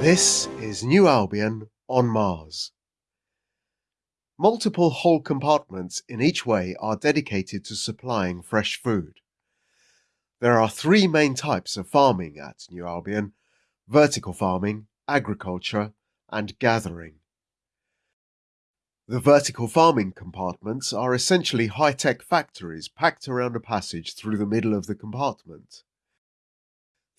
This is New Albion on Mars. Multiple hold compartments in each way are dedicated to supplying fresh food. There are three main types of farming at New Albion vertical farming, agriculture, and gathering. The vertical farming compartments are essentially high tech factories packed around a passage through the middle of the compartment.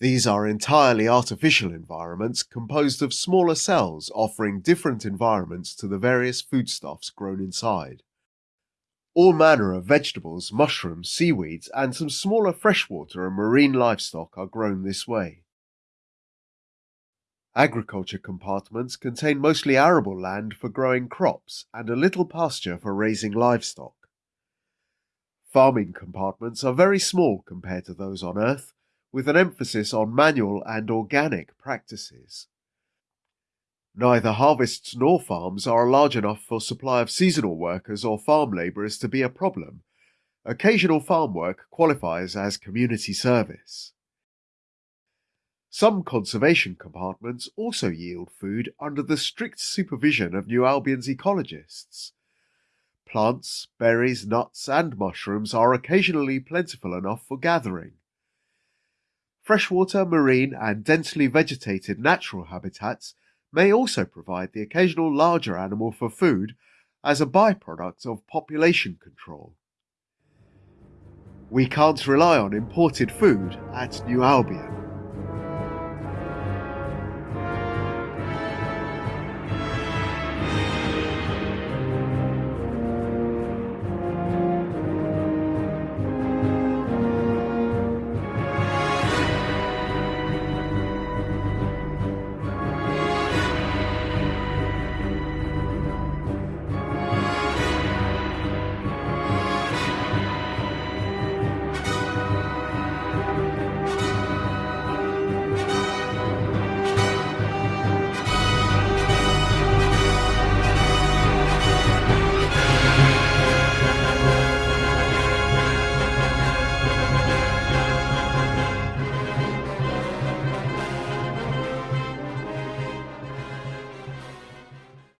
These are entirely artificial environments composed of smaller cells offering different environments to the various foodstuffs grown inside. All manner of vegetables, mushrooms, seaweeds, and some smaller freshwater and marine livestock are grown this way. Agriculture compartments contain mostly arable land for growing crops and a little pasture for raising livestock. Farming compartments are very small compared to those on Earth, with an emphasis on manual and organic practices. Neither harvests nor farms are large enough for supply of seasonal workers or farm labourers to be a problem. Occasional farm work qualifies as community service. Some conservation compartments also yield food under the strict supervision of New Albion's ecologists. Plants, berries, nuts, and mushrooms are occasionally plentiful enough for gathering. Freshwater, marine, and densely vegetated natural habitats may also provide the occasional larger animal for food as a byproduct of population control. We can't rely on imported food at New Albion.